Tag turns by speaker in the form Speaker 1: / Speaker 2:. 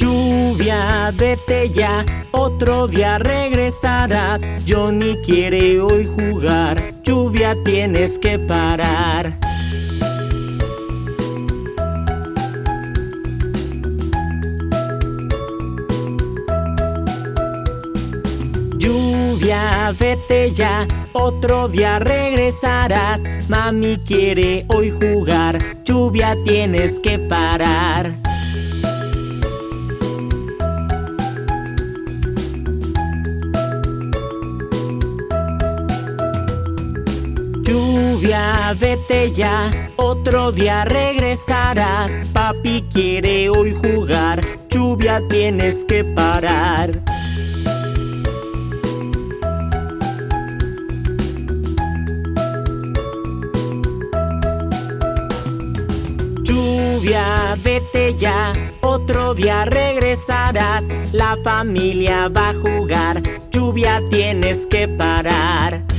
Speaker 1: Lluvia, vete ya, otro día regresarás. Johnny quiere hoy jugar, lluvia tienes que parar. Lluvia, vete ya, otro día regresarás. Mami quiere hoy jugar, lluvia tienes que parar. Lluvia, vete ya, otro día regresarás. Papi quiere hoy jugar, lluvia tienes que parar. Lluvia, vete ya, otro día regresarás. La familia va a jugar, lluvia tienes que parar.